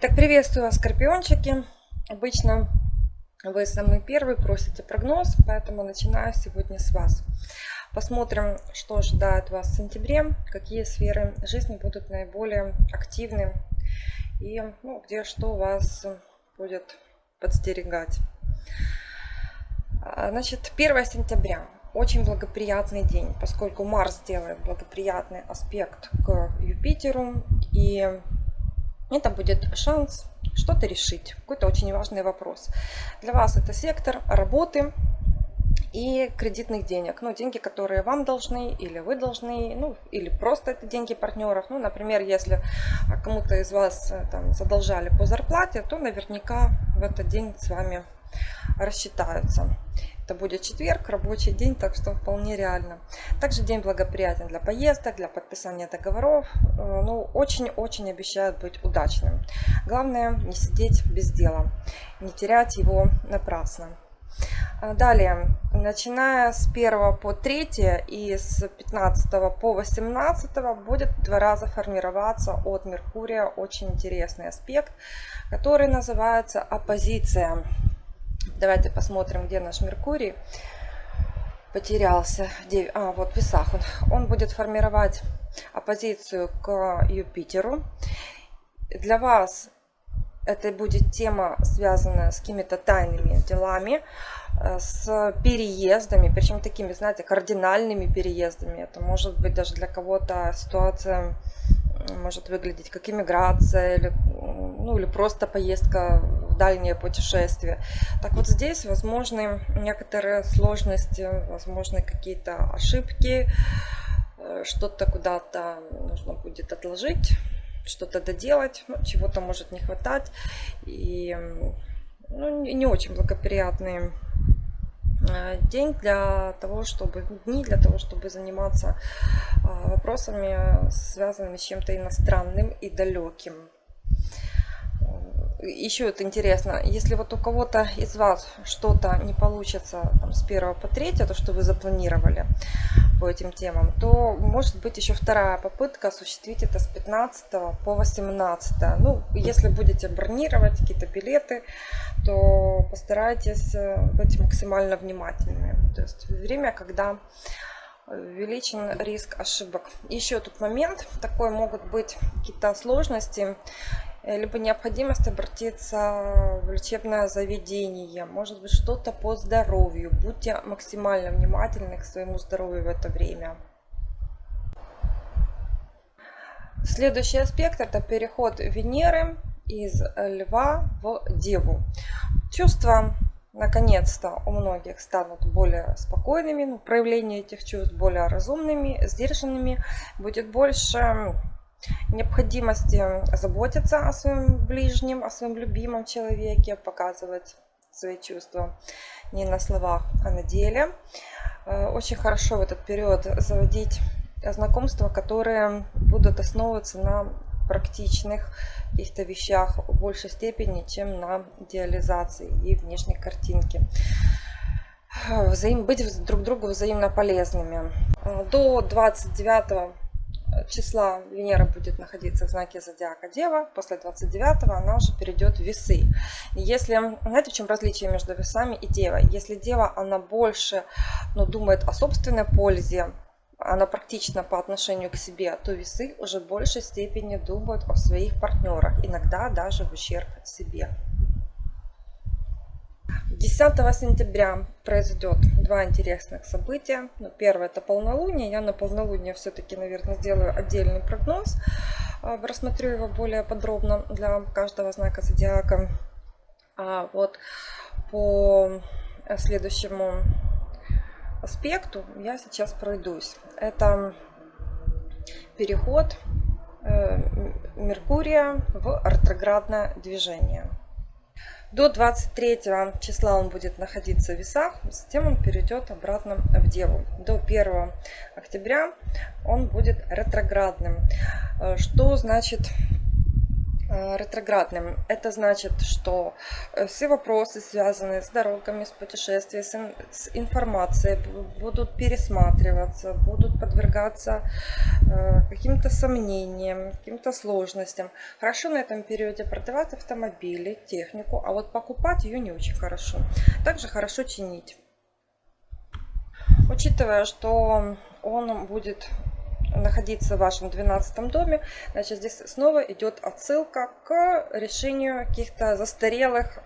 Так, приветствую вас, скорпиончики. Обычно вы самые первые просите прогноз, поэтому начинаю сегодня с вас. Посмотрим, что ожидает вас в сентябре, какие сферы жизни будут наиболее активны и ну, где что вас будет подстерегать. А, значит, 1 сентября. Очень благоприятный день, поскольку Марс делает благоприятный аспект к Юпитеру. И это будет шанс что-то решить, какой-то очень важный вопрос. Для вас это сектор работы и кредитных денег. Ну, деньги, которые вам должны или вы должны, ну, или просто это деньги партнеров. Ну, например, если кому-то из вас э, там задолжали по зарплате, то наверняка в этот день с вами рассчитаются. Это будет четверг, рабочий день, так что вполне реально. Также день благоприятен для поездок, для подписания договоров. Э, ну, очень-очень обещают быть удачным. Главное не сидеть без дела, не терять его напрасно. А далее, начиная с 1 по 3 и с 15 по 18 будет два раза формироваться от Меркурия очень интересный аспект, который называется оппозиция. Давайте посмотрим, где наш Меркурий потерялся. А, вот весах он. Он будет формировать оппозицию к Юпитеру. Для вас это будет тема, связанная с какими-то тайными делами, э, с переездами, причем такими, знаете, кардинальными переездами. Это может быть даже для кого-то ситуация может выглядеть как иммиграция или, ну, или просто поездка дальнее путешествие. Так вот здесь возможны некоторые сложности, возможны какие-то ошибки, э, что-то куда-то нужно будет отложить, что-то доделать, ну, чего-то может не хватать. И ну, не очень благоприятные Э, день для того, чтобы дни для того, чтобы заниматься а, вопросами, связанными с чем-то иностранным и далеким. Еще это интересно, если вот у кого-то из вас что-то не получится там, с 1 по 3, то, что вы запланировали по этим темам, то может быть еще вторая попытка осуществить это с 15 по 18. Ну, если будете бронировать какие-то билеты, то постарайтесь э, быть максимально внимательными. То есть время, когда увеличен риск ошибок. Еще тут момент такой, могут быть какие-то сложности, э, либо необходимость обратиться в лечебное заведение, может быть что-то по здоровью. Будьте максимально внимательны к своему здоровью в это время. Следующий аспект это переход Венеры из Льва в Деву. Чувства наконец-то у многих станут более спокойными, ну, проявление этих чувств более разумными, сдержанными, будет больше необходимости заботиться о своем ближнем, о своем любимом человеке, показывать свои чувства не на словах, а на деле. Э, очень хорошо в этот период заводить знакомства, которые будут основываться на практичных каких-то вещах в большей степени, чем на идеализации и внешней картинке. Взаим, быть друг другу взаимно полезными. До 29 числа Венера будет находиться в знаке зодиака Дева. После 29 она уже перейдет в весы. Если, знаете, в чем различие между весами и Девой? Если Дева, она больше ну, думает о собственной пользе, она практична по отношению к себе, то весы уже в большей степени думают о своих партнерах, иногда даже в ущерб себе. 10 сентября произойдет два интересных события. Ну, первое это полнолуние. Я на полнолуние все-таки, наверное, сделаю отдельный прогноз. А, рассмотрю его более подробно для каждого знака зодиака. А вот по следующему аспекту я сейчас пройдусь. Это переход э, Меркурия в ретроградное движение. До 23 числа он будет находиться в весах, затем он перейдет обратно в Деву. До 1 октября он будет ретроградным. Э, что значит ретроградным. Это значит, что э, все вопросы, связанные с дорогами, с путешествиями, с информацией, будут пересматриваться, будут подвергаться э, каким-то сомнениям, каким-то сложностям. Хорошо на этом периоде продавать автомобили, технику, а вот покупать ее не очень хорошо. Также хорошо чинить. Учитывая, что он будет находиться в вашем 12 доме, значит здесь снова идет отсылка к решению каких-то застарелых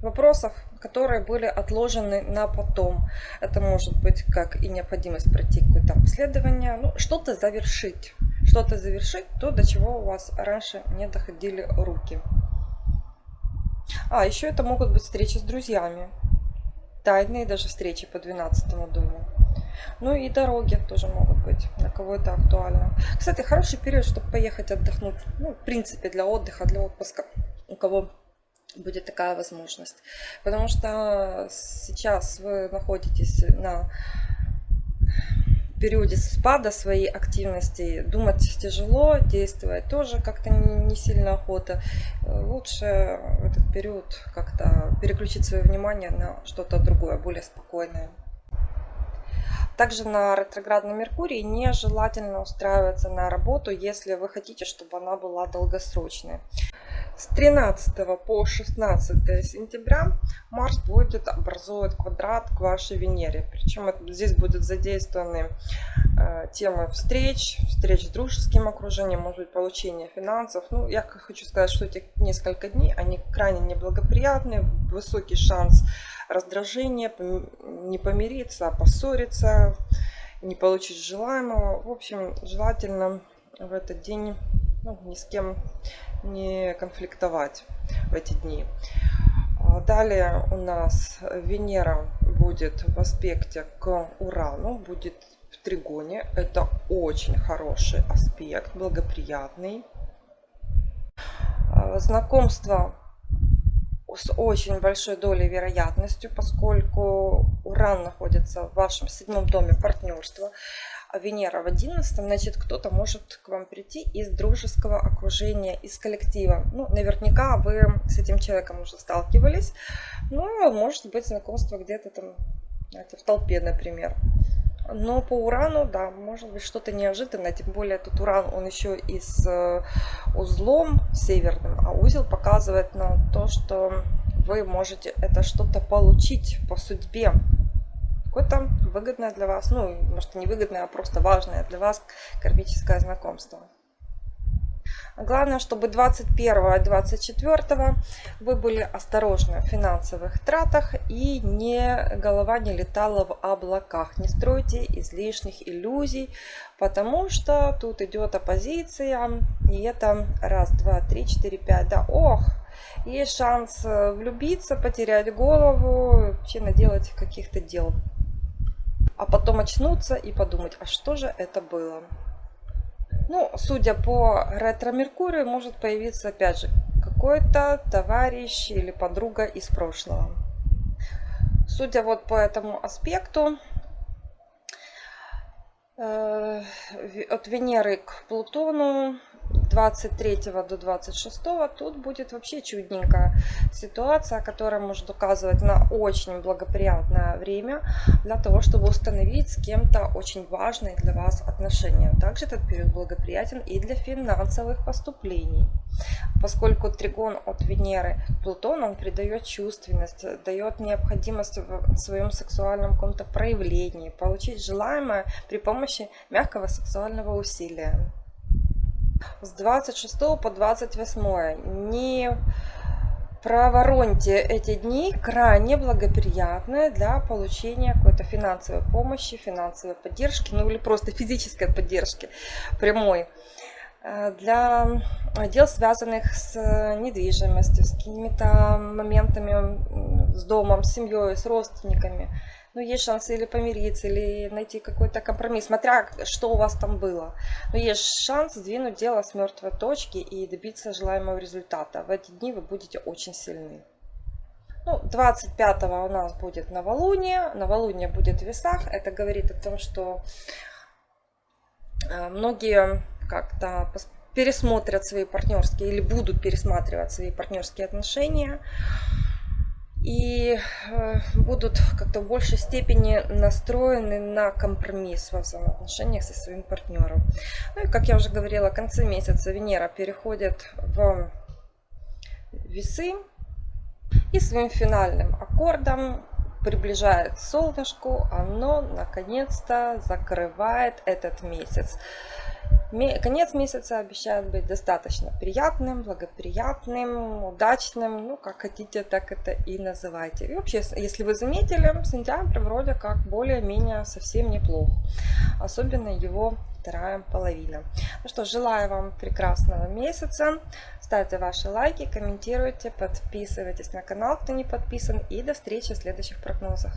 вопросов, которые были отложены на потом. Это может быть как и необходимость пройти какое-то обследование, ну, что-то завершить. Что-то завершить, то, до чего у вас раньше не доходили руки. А, еще это могут быть встречи с друзьями. Тайные даже встречи по 12 дому. Ну и дороги тоже могут быть, для кого это актуально. Кстати, хороший период, чтобы поехать отдохнуть. Ну, в принципе, для отдыха, для отпуска. У кого будет такая возможность. Потому что сейчас вы находитесь на периоде спада своей активности думать тяжело, действовать тоже как-то не сильно охота. Лучше в этот период как-то переключить свое внимание на что-то другое, более спокойное. Также на ретроградном Меркурии нежелательно устраиваться на работу, если вы хотите, чтобы она была долгосрочной. С 13 по 16 сентября Марс будет образовывать квадрат к вашей Венере. Причем здесь будут задействованы э, темы встреч, встреч с дружеским окружением, может быть, получение финансов. Ну, я хочу сказать, что эти несколько дней, они крайне неблагоприятны, высокий шанс раздражение, не помириться, а поссориться, не получить желаемого. В общем, желательно в этот день ну, ни с кем не конфликтовать в эти дни. А далее у нас Венера будет в аспекте к Урану, будет в тригоне. Это очень хороший аспект, благоприятный. А, знакомство с очень большой долей вероятностью, поскольку Уран находится в вашем седьмом доме партнерства, а Венера в одиннадцатом, значит, кто-то может к вам прийти из дружеского окружения, из коллектива. Ну, наверняка вы с этим человеком уже сталкивались. Ну, может быть, знакомство где-то там, знаете, в толпе, например. Но по урану, да, может быть что-то неожиданное. Тем более тут уран, он еще и с э, узлом северным. А узел показывает на то, что вы можете это что-то получить по судьбе. Какое-то выгодное для вас, ну, может не выгодное, а просто важное для вас кармическое знакомство. Главное, чтобы 21 и 24 вы были осторожны в финансовых тратах и не, голова не летала в облаках. Не стройте излишних иллюзий, потому что тут идет оппозиция. И это раз, два, три, четыре, пять. Да, ох, есть шанс э, влюбиться, потерять голову, вообще наделать каких-то дел. А потом очнуться и подумать, а что же это было? Ну, судя по ретро-меркурию, может появиться, опять же, какой-то товарищ или подруга из прошлого. Судя вот по этому аспекту, э, от Венеры к Плутону 23 до 26 тут будет вообще чудненькая ситуация, которая может указывать на очень благоприятное время для того, чтобы установить с кем-то очень важные для вас отношения. Также этот период благоприятен и для финансовых поступлений, поскольку тригон от Венеры к Плутону он придает чувственность, дает необходимость в своем сексуальном каком-то проявлении, получить желаемое при помощи мягкого сексуального усилия с 26 по 28 не провороньте эти дни. Крайне благоприятные для получения какой-то финансовой помощи, финансовой поддержки, ну или просто физической поддержки прямой для дел, связанных с недвижимостью, с какими-то моментами с домом, с семьей, с родственниками ну, есть шансы или помириться, или найти какой-то компромисс, смотря что у вас там было. Но есть шанс сдвинуть дело с мертвой точки и добиться желаемого результата. В эти дни вы будете очень сильны. Ну, 25 у нас будет новолуние. Новолуние будет в весах. Это говорит о том, что э, многие как-то пересмотрят свои партнерские или будут пересматривать свои партнерские отношения и э, будут как-то в большей степени настроены на компромисс во взаимоотношениях со своим партнером. Ну и, как я уже говорила, в конце месяца Венера переходит в весы и своим финальным аккордом приближает солнышку, оно наконец-то закрывает этот месяц. Конец месяца обещает быть достаточно приятным, благоприятным, удачным. Ну, как хотите, так это и называйте. И вообще, если вы заметили, сентябрь вроде как более-менее совсем неплох. Особенно его вторая половина. Ну что, желаю вам прекрасного месяца. Ставьте ваши лайки, комментируйте, подписывайтесь на канал, кто не подписан. И до встречи в следующих прогнозах.